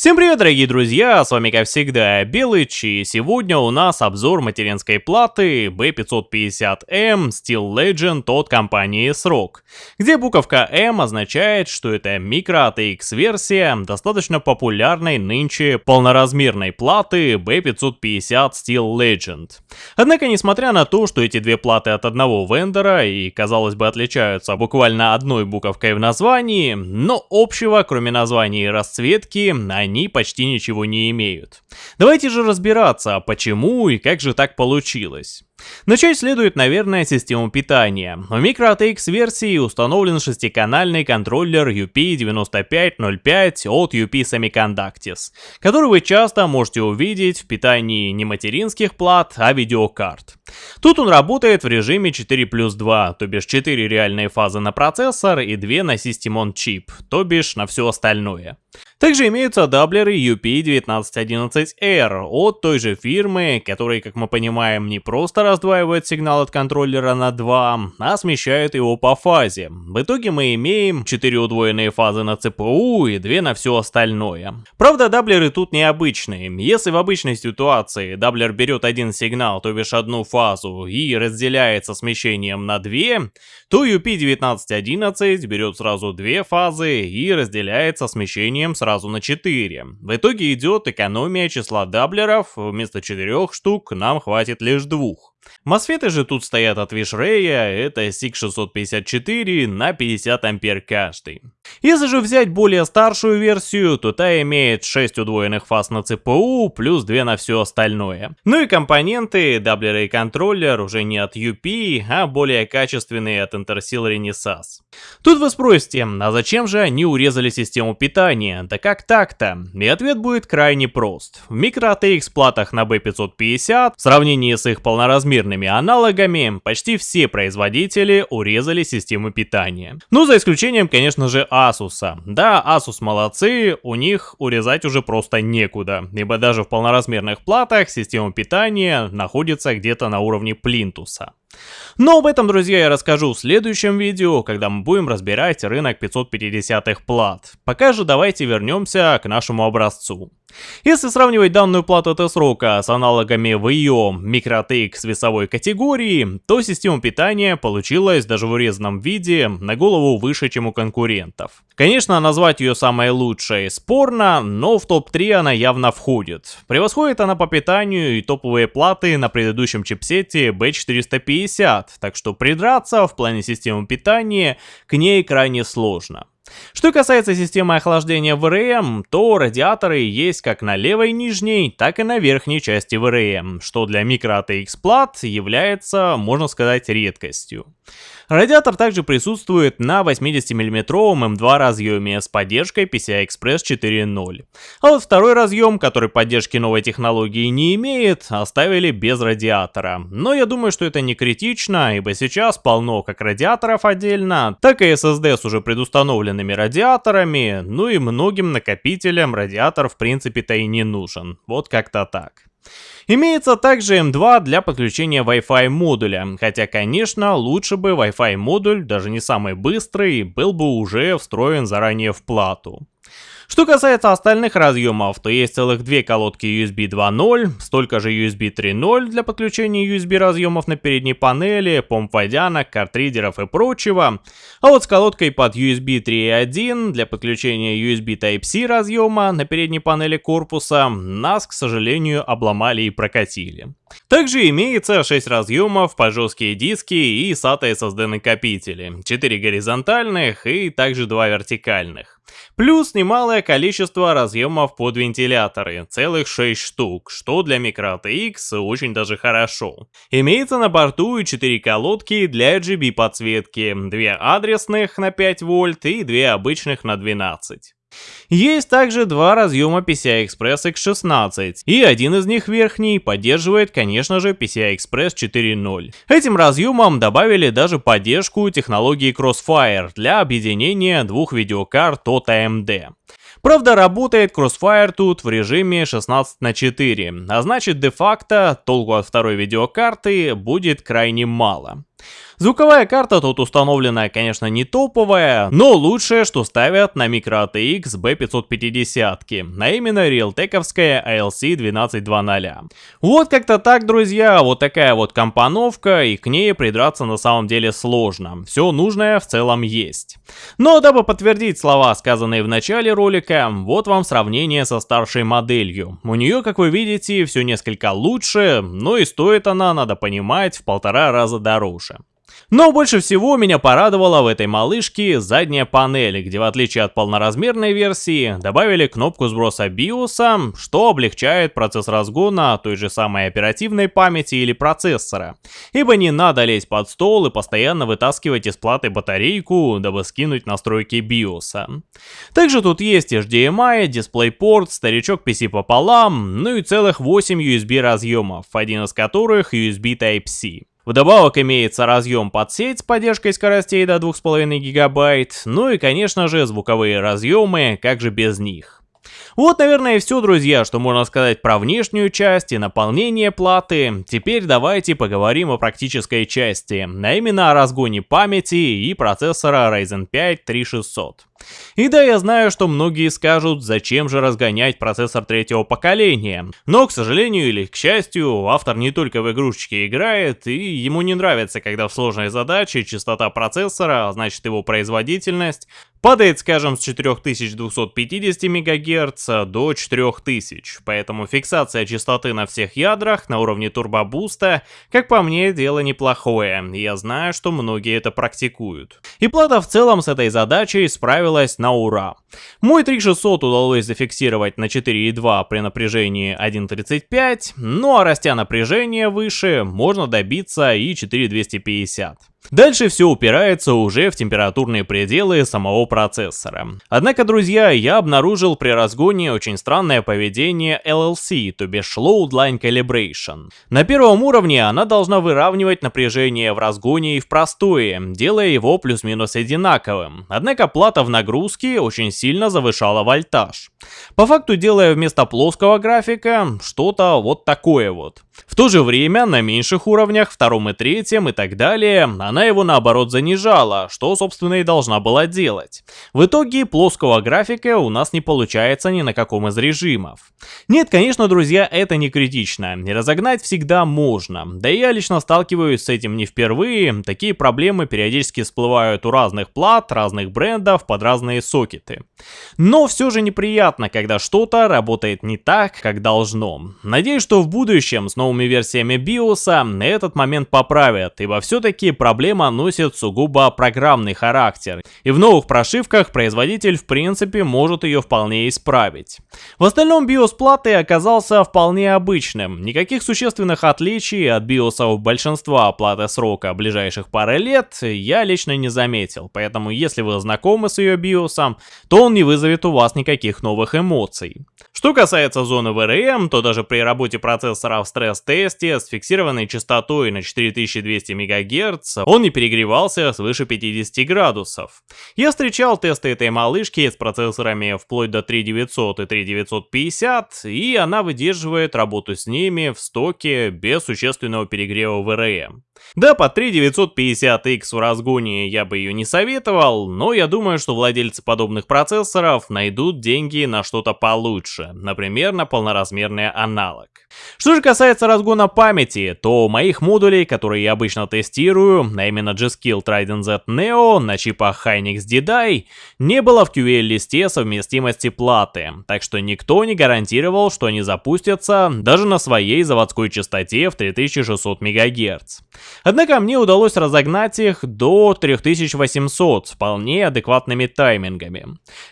Всем привет, дорогие друзья, с вами как всегда Белыч, и сегодня у нас обзор материнской платы B550M Steel Legend от компании SROC, где буковка M означает, что это микро ATX версия достаточно популярной нынче полноразмерной платы B550 Steel Legend. Однако, несмотря на то, что эти две платы от одного вендора и, казалось бы, отличаются буквально одной буковкой в названии, но общего, кроме названия и расцветки, они они почти ничего не имеют. Давайте же разбираться, почему и как же так получилось. Начать следует, наверное, систему питания. В MicroATX версии установлен шестиканальный контроллер UP9505 от UP Semiconductors, который вы часто можете увидеть в питании не материнских плат, а видеокарт. Тут он работает в режиме 4 плюс 2, то бишь 4 реальные фазы на процессор и 2 на System on Chip, то бишь на все остальное. Также имеются даблеры UP1911R от той же фирмы, которые, как мы понимаем, не просто раздваивают сигнал от контроллера на 2, а смещают его по фазе. В итоге мы имеем 4 удвоенные фазы на ЦПУ и 2 на все остальное. Правда, даблеры тут необычные. Если в обычной ситуации даблер берет один сигнал, то бишь одну фазу, и разделяется смещением на 2, то UP1911 берет сразу две фазы и разделяется смещением сразу на 4. В итоге идет экономия числа даблеров, вместо 4 штук нам хватит лишь двух. Мосфеты же тут стоят от Вишрея, это SIG654 на 50 ампер каждый. Если же взять более старшую версию, то та имеет 6 удвоенных фаз на ЦПУ, плюс 2 на все остальное. Ну и компоненты, даблеры и контроллер уже не от UP, а более качественные от Intersil Renesas. Тут вы спросите, а зачем же они урезали систему питания? Да как так-то? И ответ будет крайне прост. В микро ATX платах на B550, в сравнении с их полноразмерными аналогами, почти все производители урезали систему питания. Ну, за исключением, конечно же, Asus. Да, Asus молодцы, у них урезать уже просто некуда, ибо даже в полноразмерных платах система питания находится где-то на уровне плинтуса. Но об этом, друзья, я расскажу в следующем видео, когда мы будем разбирать рынок 550-х плат. Пока же давайте вернемся к нашему образцу. Если сравнивать данную плату T-срока с аналогами в ее MicroTX весовой категории, то система питания получилась даже в урезанном виде на голову выше, чем у конкурентов. Конечно, назвать ее самой лучшей спорно, но в топ-3 она явно входит. Превосходит она по питанию и топовые платы на предыдущем чипсете B450, так что придраться в плане системы питания к ней крайне сложно. Что касается системы охлаждения ВРМ, то радиаторы есть как на левой нижней, так и на верхней части ВРМ, что для микро ATX плат является, можно сказать, редкостью. Радиатор также присутствует на 80 мм М2 разъеме с поддержкой PCI-Express 4.0. А вот второй разъем, который поддержки новой технологии не имеет, оставили без радиатора. Но я думаю, что это не критично, ибо сейчас полно как радиаторов отдельно, так и SSD с уже предустановленными радиаторами, ну и многим накопителям радиатор в принципе-то и не нужен. Вот как-то так. Имеется также M2 для подключения Wi-Fi модуля, хотя, конечно, лучше бы Wi-Fi модуль, даже не самый быстрый, был бы уже встроен заранее в плату. Что касается остальных разъемов, то есть целых две колодки USB 2.0, столько же USB 3.0 для подключения USB разъемов на передней панели, помп водянок, картридеров и прочего. А вот с колодкой под USB 3.1 для подключения USB Type-C разъема на передней панели корпуса нас, к сожалению, обломали и прокатили. Также имеется 6 разъемов по жесткие диски и SATA SSD накопители, 4 горизонтальных и также 2 вертикальных. Плюс немалое количество разъемов под вентиляторы, целых 6 штук, что для MicroTX очень даже хорошо. Имеется на борту и 4 колодки для RGB подсветки, 2 адресных на 5 вольт и 2 обычных на 12. Есть также два разъема PCI-Express X16, и один из них верхний поддерживает, конечно же, PCI-Express 4.0. Этим разъемом добавили даже поддержку технологии Crossfire для объединения двух видеокарт от AMD. Правда, работает Crossfire тут в режиме 16 на 4, а значит де-факто толку от второй видеокарты будет крайне мало. Звуковая карта тут установлена, конечно, не топовая, но лучшее, что ставят на Micro ATX B550, а именно Realtek-овская ALC 1220. Вот как-то так, друзья, вот такая вот компоновка, и к ней придраться на самом деле сложно. Все нужное в целом есть. Но дабы подтвердить слова, сказанные в начале ролика, вот вам сравнение со старшей моделью. У нее, как вы видите, все несколько лучше, но и стоит она, надо понимать, в полтора раза дороже. Но больше всего меня порадовала в этой малышке задняя панель, где в отличие от полноразмерной версии, добавили кнопку сброса биоса, что облегчает процесс разгона той же самой оперативной памяти или процессора. Ибо не надо лезть под стол и постоянно вытаскивать из платы батарейку, дабы скинуть настройки биоса. Также тут есть HDMI, DisplayPort, старичок PC пополам, ну и целых 8 USB разъемов, один из которых USB Type-C. Вдобавок имеется разъем под сеть с поддержкой скоростей до 2,5 гигабайт, ну и конечно же звуковые разъемы, как же без них. Вот, наверное, все, друзья, что можно сказать про внешнюю часть и наполнение платы. Теперь давайте поговорим о практической части, а именно о разгоне памяти и процессора Ryzen 5 3600. И да, я знаю, что многие скажут, зачем же разгонять процессор третьего поколения. Но, к сожалению или к счастью, автор не только в игрушечки играет, и ему не нравится, когда в сложной задаче частота процессора, а значит его производительность, падает, скажем, с 4250 МГц до 4000, поэтому фиксация частоты на всех ядрах на уровне турбобуста, как по мне, дело неплохое, я знаю, что многие это практикуют. И плата в целом с этой задачей справилась справилась на ура. Мой 3600 удалось зафиксировать на 4.2 при напряжении 1.35, ну а растя напряжение выше, можно добиться и 4.250. Дальше все упирается уже в температурные пределы самого процессора. Однако, друзья, я обнаружил при разгоне очень странное поведение LLC, то бишь Load Line Calibration. На первом уровне она должна выравнивать напряжение в разгоне и в простое, делая его плюс-минус одинаковым. Однако плата в нагрузке очень сильно завышала вольтаж. По факту делая вместо плоского графика что-то вот такое вот. В то же время на меньших уровнях, втором и третьем и так далее, она его наоборот занижала, что собственно и должна была делать. В итоге плоского графика у нас не получается ни на каком из режимов. Нет, конечно, друзья, это не критично, не разогнать всегда можно, да и я лично сталкиваюсь с этим не впервые, такие проблемы периодически всплывают у разных плат, разных брендов, под разные сокеты. Но все же неприятно, когда что-то работает не так, как должно. Надеюсь, что в будущем с новыми версиями BIOS этот момент поправят, ибо все-таки проблема носит сугубо программный характер, и в новых прошивках производитель в принципе может ее вполне исправить. В остальном BIOS платы оказался вполне обычным, никаких существенных отличий от BIOS большинства платы срока ближайших пары лет я лично не заметил, поэтому если вы знакомы с ее BIOS, то он не вызовет у вас никаких новых эмоций. Что касается зоны VRM, то даже при работе процессора в стресс-тесте с фиксированной частотой на 4200 МГц он не перегревался свыше 50 градусов. Я встречал тесты этой малышки с процессорами вплоть до 3900 и 3950, и она выдерживает работу с ними в стоке без существенного перегрева VRM. Да, по 3950X в разгоне я бы ее не советовал, но я думаю, что владельцы подобных процессоров найдут деньги на что-то получше, например, на полноразмерный аналог. Что же касается разгона памяти, то моих модулей, которые я обычно тестирую, а именно G-Skill Trident Z Neo на чипах Hynix D-Die, не было в QL-листе совместимости платы, так что никто не гарантировал, что они запустятся даже на своей заводской частоте в 3600 МГц. Однако мне удалось разогнать их до 3800 с вполне адекватными таймингами.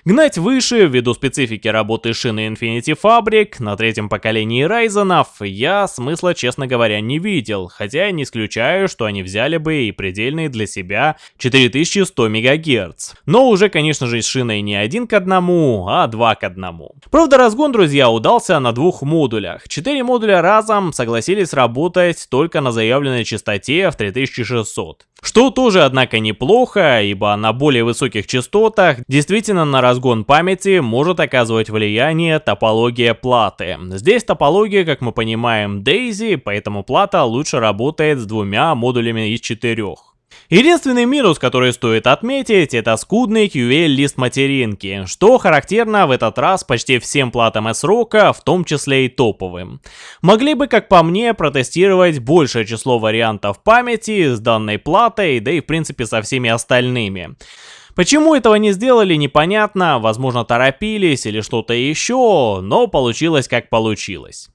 Гнать выше, ввиду специфики работы шины Infinity Fabric на третьем поколении Ryzen, я смысла, честно говоря, не видел, хотя не исключаю, что они взяли бы и предельные для себя 4100 МГц. Но уже, конечно же, с шиной не один к одному, а два к одному. Правда, разгон, друзья, удался на двух модулях. Четыре модуля разом согласились работать только на заявленной частоте частоте в 3600. Что тоже, однако, неплохо, ибо на более высоких частотах действительно на разгон памяти может оказывать влияние топология платы. Здесь топология, как мы понимаем, DAISY, поэтому плата лучше работает с двумя модулями из четырех. Единственный минус, который стоит отметить, это скудный QL-лист материнки, что характерно в этот раз почти всем платам S-Rock, в том числе и топовым. Могли бы, как по мне, протестировать большее число вариантов памяти с данной платой, да и в принципе со всеми остальными. Почему этого не сделали, непонятно, возможно торопились или что-то еще, но получилось как получилось.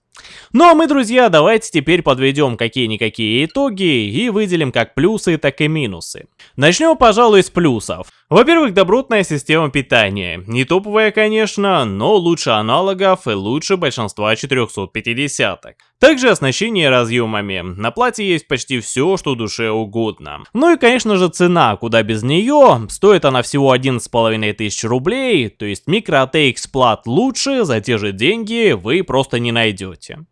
Ну а мы, друзья, давайте теперь подведем какие-никакие итоги и выделим как плюсы, так и минусы. Начнем, пожалуй, с плюсов. Во-первых, добротная система питания. Не топовая, конечно, но лучше аналогов и лучше большинства 450-ок. Также оснащение разъемами. На плате есть почти все, что душе угодно. Ну и конечно же цена, куда без нее. Стоит она всего 11,5 тысяч рублей, то есть микро ATX плат лучше, за те же деньги вы просто не найдете.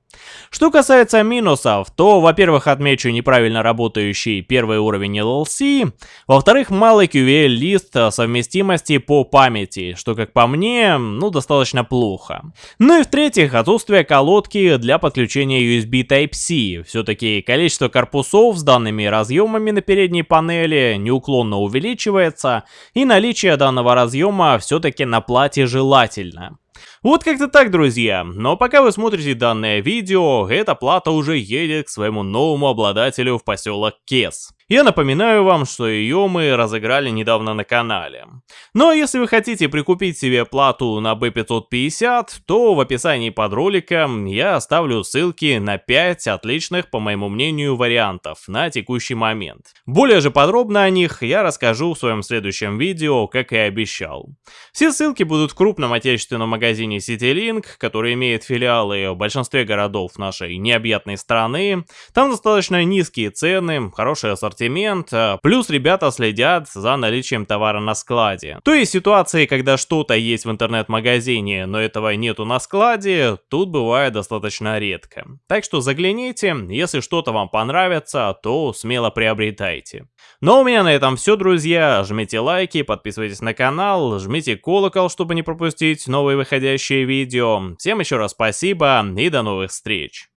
Что касается минусов, то, во-первых, отмечу неправильно работающий первый уровень LLC, во-вторых, малый QVL-лист совместимости по памяти, что, как по мне, ну, достаточно плохо. Ну и в-третьих, отсутствие колодки для подключения USB Type-C. Все-таки количество корпусов с данными разъемами на передней панели неуклонно увеличивается, и наличие данного разъема все-таки на плате желательно. Вот как-то так, друзья. Но пока вы смотрите данное видео, эта плата уже едет к своему новому обладателю в поселок Кес. Я напоминаю вам, что ее мы разыграли недавно на канале. Но если вы хотите прикупить себе плату на B550, то в описании под роликом я оставлю ссылки на 5 отличных, по моему мнению, вариантов на текущий момент. Более же подробно о них я расскажу в своем следующем видео, как и обещал. Все ссылки будут в крупном отечественном магазине CityLink, который имеет филиалы в большинстве городов нашей необъятной страны. Там достаточно низкие цены, хороший ассортимент ассортимент, э, плюс ребята следят за наличием товара на складе. То есть ситуации, когда что-то есть в интернет-магазине, но этого нету на складе, тут бывает достаточно редко. Так что загляните, если что-то вам понравится, то смело приобретайте. Но ну, у меня на этом все, друзья. Жмите лайки, подписывайтесь на канал, жмите колокол, чтобы не пропустить новые выходящие видео. Всем еще раз спасибо и до новых встреч.